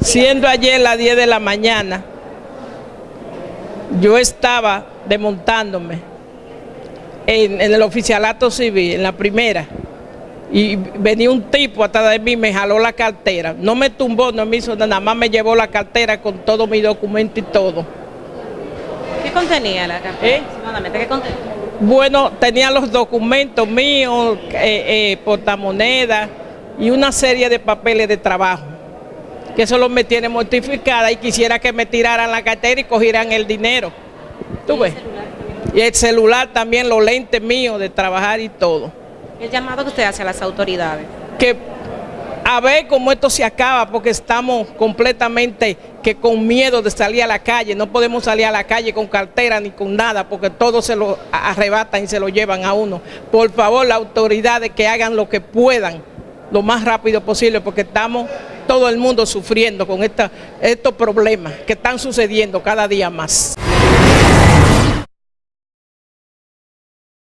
Siendo ayer las 10 de la mañana, yo estaba desmontándome en, en el oficialato civil, en la primera, y venía un tipo atrás de mí, me jaló la cartera. No me tumbó, no me hizo nada, nada más me llevó la cartera con todo mi documento y todo. ¿Qué contenía la cartera? ¿Eh? Aproximadamente, ¿Qué contenía? Bueno, tenía los documentos míos, eh, eh, portamonedas y una serie de papeles de trabajo. Que eso me tiene mortificada y quisiera que me tiraran la cartera y cogieran el dinero. ¿Tú ves? Y el celular también, los lentes míos de trabajar y todo. El llamado que usted hace a las autoridades. que a ver cómo esto se acaba, porque estamos completamente que con miedo de salir a la calle, no podemos salir a la calle con cartera ni con nada, porque todo se lo arrebatan y se lo llevan a uno. Por favor, las autoridades que hagan lo que puedan, lo más rápido posible, porque estamos todo el mundo sufriendo con esta, estos problemas que están sucediendo cada día más.